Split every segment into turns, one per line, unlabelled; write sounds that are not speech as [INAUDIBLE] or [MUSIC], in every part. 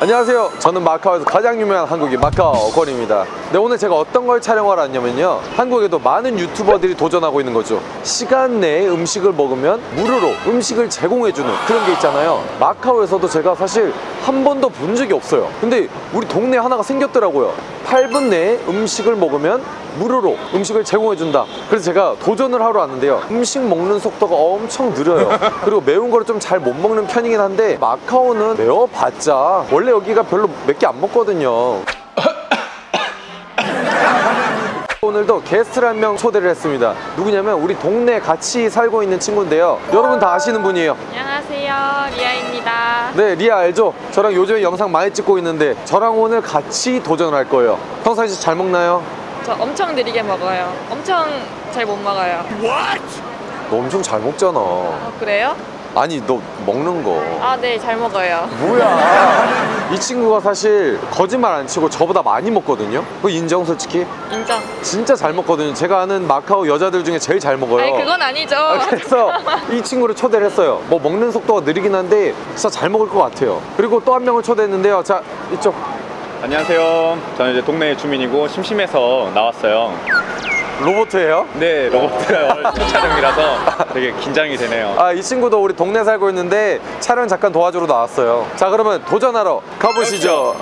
안녕하세요. 저는 마카오에서 가장 유명한 한국인 마카오 권입니다. 네, 오늘 제가 어떤 걸 촬영하러 왔냐면요. 한국에도 많은 유튜버들이 도전하고 있는 거죠. 시간 내에 음식을 먹으면 무료로 음식을 제공해주는 그런 게 있잖아요. 마카오에서도 제가 사실 한 번도 본 적이 없어요. 근데 우리 동네에 하나가 생겼더라고요. 8분 내에 음식을 먹으면 무료로 음식을 제공해준다. 그래서 제가 도전을 하러 왔는데요. 음식 먹는 속도가 엄청 느려요. [LAUGHS] 그리고 매운 거를 좀 잘 못 먹는 편이긴 한데 마카오는 매워봤자 원래 여기가 별로 몇 개 안 먹거든요. [LAUGHS] 오늘도 게스트를 한 명 초대를 했습니다. 누구냐면 우리 동네에 같이 살고 있는 친구인데요. 여러분 다 아시는 분이에요.
안녕하세요 리아입니다
네, 리아 알죠? 저랑 요즘에 영상 많이 찍고 있는데 저랑 오늘 같이 도전을 할 거예요. 평상시 잘 먹나요?
저 엄청 느리게 먹어요 엄청 잘 못 먹어요
너 엄청 잘 먹잖아.
어, 그래요?
아니, 너 먹는 거.
아 네 잘 먹어요
뭐야? [LAUGHS] 이 친구가 사실 거짓말 안 치고 저보다 많이 먹거든요. 그거 인정 솔직히?
인정
진짜 잘 먹거든요. 제가 아는 마카오 여자들 중에 제일 잘 먹어요.
아니 그건 아니죠
아, 그래서 이 친구를 초대를 했어요. 뭐 먹는 속도가 느리긴 한데 진짜 잘 먹을 것 같아요. 그리고 또 한 명을 초대했는데요. 자, 이쪽.
안녕하세요. 저는 이제 동네 주민이고 심심해서 나왔어요.
로보트예요?
네, 로봇 첫 촬영이라서 되게 긴장이 되네요.
아, 이 친구도 우리 동네 살고 있는데 촬영 잠깐 도와주러 나왔어요. 자, 그러면 도전하러 가보시죠.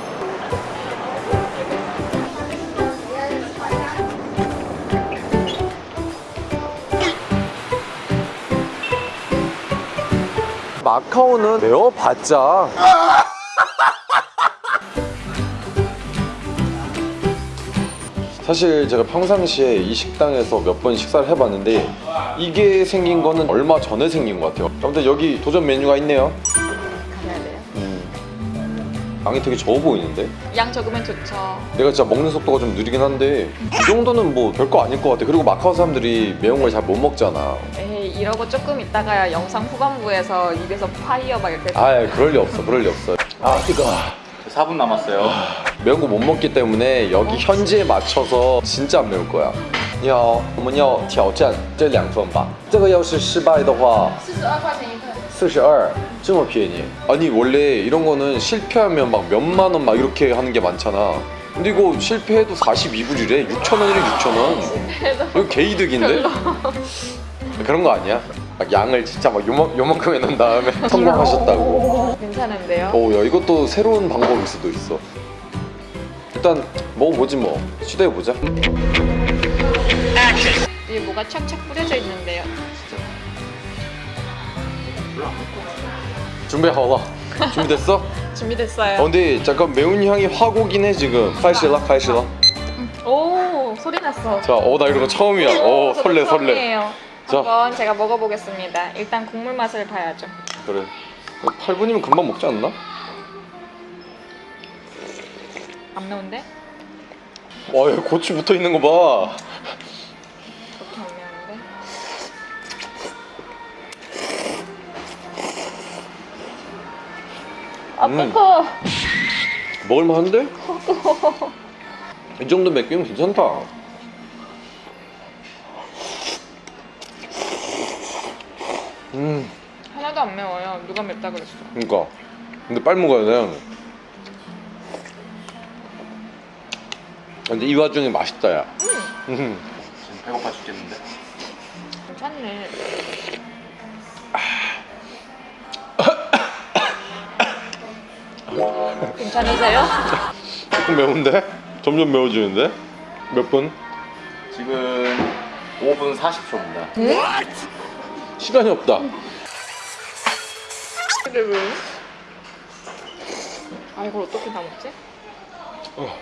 마카오는 매워봤자 사실 제가 평상시에 이 식당에서 몇 번 식사를 해봤는데 이게 생긴 거는 얼마 전에 생긴 것 같아요. 아무튼 여기 도전 메뉴가 있네요. 음, 양이 되게 적어 보이는데?
양 적으면 좋죠.
내가 진짜 먹는 속도가 좀 느리긴 한데 이 정도는 뭐 별거 아닐 것 같아. 그리고 마카오 사람들이 매운 걸 잘 못 먹잖아.
에이 이러고 조금 있다가 영상 후반부에서 입에서 fire 막 이렇게
아 그럴 리 없어. 그럴 리 없어. 아 뜨거
4분 남았어요.
매운 거 못 먹기 때문에 여기 현지에 맞춰서 진짜 안 매울 거야 你好，我们要挑战这两份吧。这个要是失败的话，
四十二块钱一份
四十二，这么便宜？ 아니 원래 이런 거는 실패하면 막 몇만 원 막 이렇게 하는 게 많잖아. 근데 이거 실패해도 42불이래. 6천 원이래 6천 원. 이거 개이득인데? 그런 거 아니야? 막 양을 진짜 막 요만, 요만큼 해놓은 다음에 [LAUGHS] 성공하셨다고.
괜찮은데요?
오, 야 이것도 새로운 방법일 수도 있어. 일단 먹어보지 뭐. 시도해보자.
위에 뭐가 착착 뿌려져 있는데요
준비하고 준비됐어? [LAUGHS]
준비됐어요
어, 근데 잠깐 매운 향이 확 오긴 해 지금. 카이실라 카이실라.
오 소리 났어
자, 어나 이런 거 처음이야. 어
저도
설레 설레.
한번 제가 먹어보겠습니다 일단 국물 맛을 봐야죠
그래. 8분이면 금방 먹지 않나?
안 매운데?
와, 여기 고추 붙어 있는 거 봐.
그렇게 안 매운데? 아
음.
뜨거
먹을만한데? 이 정도 맵기면 괜찮다.
누가 맵다 그랬어
그니까. 근데 빨리 먹어야 돼. 근데 이 와중에 맛있다, 야. 음.
지금 배고파 죽겠는데.
괜찮네 괜찮으세요?
조금 매운데? 점점 매워지는데? 몇 분?
지금 5분 40초입니다.
시간이 없다.
근데 왜? 아 이걸 어떻게 다 먹지?
아,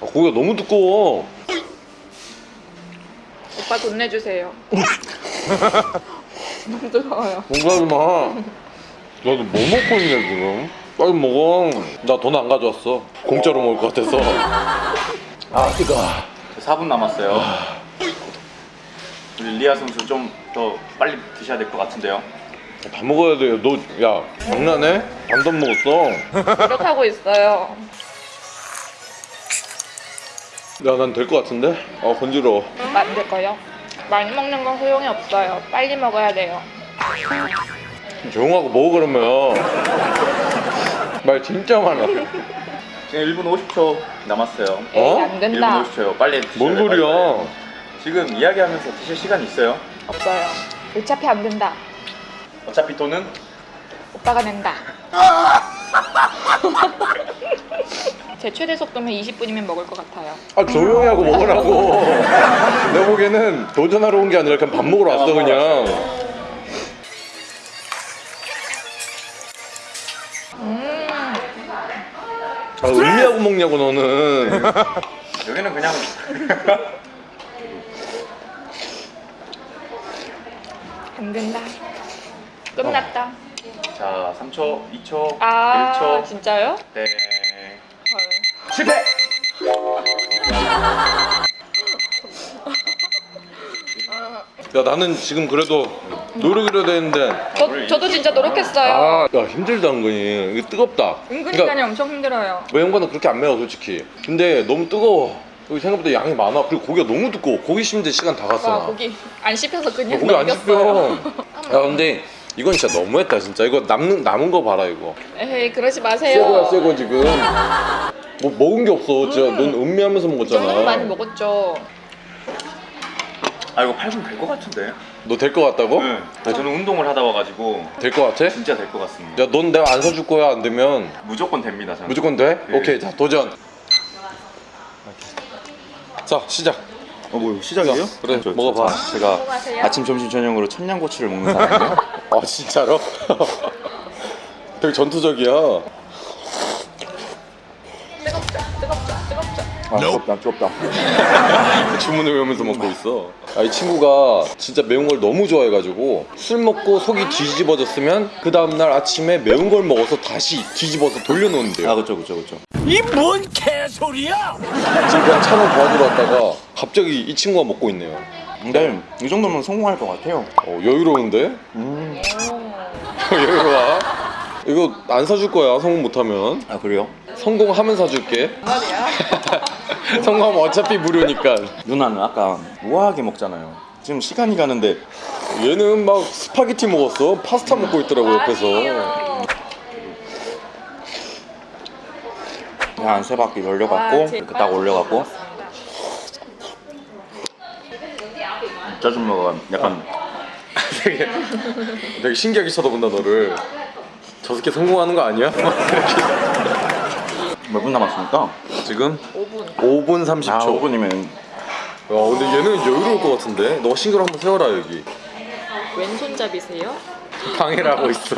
고기가 너무 두꺼워.
오빠 돈 내주세요 [LAUGHS] 너무 뜨거워요
뭔가 하지 마. 나도 뭐 먹고 있냐 지금? 빨리 먹어. 나 돈 안 가져왔어. 공짜로 먹을 것 같아서. 아 뜨거.
4분 남았어요. 우리 리아 선수 좀 더 빨리 드셔야 될 것 같은데요.
다 먹어야 돼. 너야 장난해? 반도 안 먹었어.
노력하고 있어요
야난 될 것 같은데? 아 건지러워.
만들 거요? 많이 먹는 건 소용이 없어요. 빨리 먹어야 돼요.
조용하고 먹어 그러면 말 진짜 많아
지금 1분 50초 남았어요.
에이,
어?
안 된다.
1분 50초요. 빨리
뭔
돼요,
소리야
빨리. 지금 이야기하면서 드실 시간 있어요.
없어요. 어차피 안 된다.
어차피 돈은
오빠가 낸다. [LAUGHS] 제 최대 속도면 20분이면 먹을 것 같아요.
아 조용히 하고 먹으라고 [LAUGHS] 내 보기에는 도전하러 온 게 아니라 그냥 밥 먹으러 왔어 그냥
음,
아 의미하고 먹냐고 너는 [LAUGHS]
여기는 그냥
안 된다. 끝났다.
자 3초, 2초,
아,
1초.
진짜요?
네.
헐.
실패.
야 나는 지금 그래도 노력이라 되는데
저, 저도 진짜 노력했어요.
아, 야 힘들다 은근히 이게 뜨겁다
은근히 간이 엄청 힘들어요.
매운거는 그렇게 안 매워 솔직히 근데 너무 뜨거워 여기 생각보다 양이 많아 그리고 고기가 너무 두꺼워 고기 씹는데 시간 다 갔어
와,
나
고기 안 씹혀서 그냥
고기 안
넘겼어요.
씹혀 [LAUGHS] 야 근데 이건 진짜 너무했다 진짜 이거 남는 남은 거 봐라 이거
에이, 그러지
새
마세요.
거야 새거 지금 뭐 먹은 게 없어 진짜 넌 음미하면서 먹었잖아
너무 많이 먹었죠.
아 이거 8분 될 것 같은데.
너될거 같다고?
네. 저는 운동을 하다 와가지고
될거 같아?
진짜 될 것 같습니다.
야 넌 내가 안 사줄 거야 안 되면
무조건 됩니다. 저는.
무조건 돼?
네.
오케이 자 도전 자 시작
어, 뭐 시작이에요?
자, 그래, 먹어봐.
제가. 아침, 점심, 저녁으로 천냥고추를 먹는 사람이에요. [LAUGHS]
아 진짜로? [LAUGHS] 되게 전투적이야
뜨겁죠, 뜨겁죠, 뜨겁죠.
아, 뜨겁다, 뜨겁다. [LAUGHS]
주문을 외우면서 먹고 있어 아, 이 친구가 진짜 매운 걸 너무 좋아해가지고 술 먹고 속이 뒤집어졌으면 그 다음날 아침에 매운 걸 먹어서 다시 뒤집어서 돌려놓는데요
아, 그쵸, 그쵸, 그쵸.
이 뭔 개소리야!
지금 그냥 차만 도와주러 왔다가 갑자기 이 친구가 먹고 있네요
근데 이 정도면 성공할 것 같아요.
어, 여유로운데?
음. [LAUGHS]
여유로워 이거 안 사줄 거야 성공 못하면
아, 그래요?
성공하면 사줄게 [LAUGHS]
말이야.
성공하면 어차피 무료니까
누나는 아까 우아하게 먹잖아요. 지금 시간이 가는데
얘는 막 스파게티 먹었어 파스타 먹고 있더라고 옆에서.
그냥 한세 바퀴 돌려갖고
와, 제일
이렇게 딱 올려갖고 짜증나가 약간
되게, 되게 신기하게 쳐다본다 너를 저 새끼 성공하는 거 아니야? [LAUGHS]
몇 분 남았습니까?
지금
5분.
5분 30초
아 5분이면
야 근데 얘는 여유로울 것 같은데 너가 싱글 한번 세워라 여기
왼손잡이세요?
방해를 하고 있어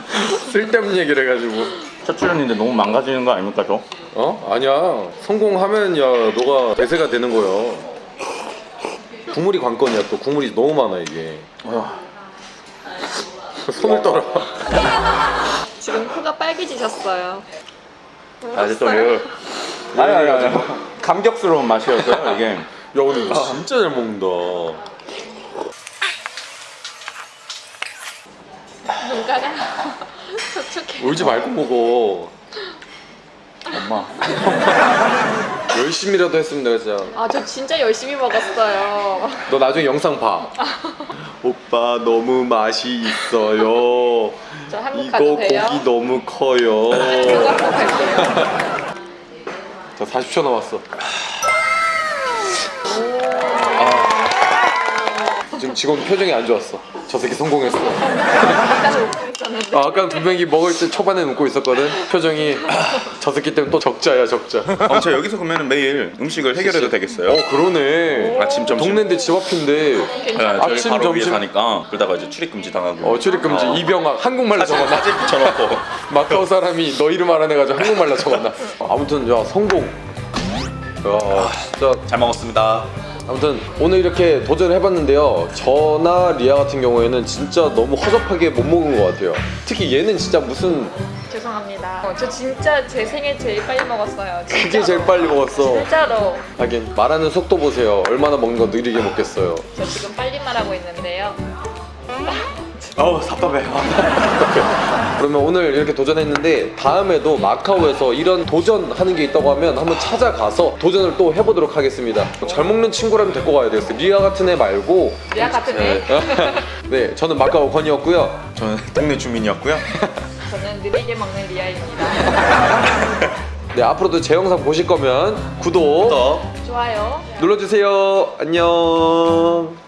[LAUGHS] 쓸데없는 얘기를 해가지고
첫 출연인데 너무 망가지는 거 아닙니까 저?
어? 아니야 성공하면 야 너가 대세가 되는 거야 국물이 관건이야. 또 국물이 너무 많아 이게. 손을 떨어.
지금 코가 빨개지셨어요.
아 이제 또 이거 아니 아니 아니. 감격스러운 맛이었어요 이게.
야 근데 이거 진짜 잘 먹는다.
눈가가 [LAUGHS] 촉촉해.
울지 말고 먹어.
엄마 [LAUGHS]
열심히라도 했으면 내가 진짜
아, 저 진짜 열심히 먹었어요.
너 나중에 영상 봐 [LAUGHS] 오빠 너무 맛이 있어요
저 한국
이거
가도 돼요?
고기 너무 커요 [LAUGHS]
한국 한국 갈게요. [LAUGHS]
자 40초 남았어 아. 지금 직원 표정이 안 좋았어 저 새끼 성공했어
웃고 있었는데.
아, 아까 분명히 먹을 때 초반에 웃고 있었거든. 표정이 저 새끼 때문에 또 적자야 적자.
어, 저 여기서 그러면 매일 음식을 해결해도 되겠어요?
어 그러네.
아침, 점심.
동네인데 집 앞인데.
네,
아침,
바로 위에
점심.
사니까 그러다가 이제 출입 금지 당하고.
어 출입 금지.
어.
이병학 한국말로 적어놔.
사진 붙여놓고. [LAUGHS]
마카오 사람이 너 이름 알아내가지고 한국말로 적어놔. 아무튼 야 성공. 야 진짜.
잘 먹었습니다
아무튼 오늘 이렇게 도전을 해봤는데요 저나 리아 같은 경우에는 진짜 너무 허접하게 못 먹은 것 같아요 특히 얘는 진짜 무슨
죄송합니다. 어, 저 진짜 제 생애 제일 빨리 먹었어요.
그게
진짜로.
제일 빨리 먹었어
진짜로.
하긴 말하는 속도 보세요 얼마나 먹는 거 느리게 먹겠어요
저 지금 빨리 말하고 있는데요.
어우 답답해.
그러면 오늘 이렇게 도전했는데 다음에도 마카오에서 이런 도전하는 게 있다고 하면 한번 찾아가서 도전을 또 해보도록 하겠습니다. 잘 먹는 친구라면 데리고 가야 되겠어요. 리아 같은 애 말고.
리아 같은 애.
네, [LAUGHS] 저는 마카오 건이었고요.
저는 동네 주민이었고요.
저는 느리게 먹는 리아입니다. [LAUGHS]
네, 앞으로도 제 영상 보실 거면 구독
또
좋아요.
눌러주세요. 안녕.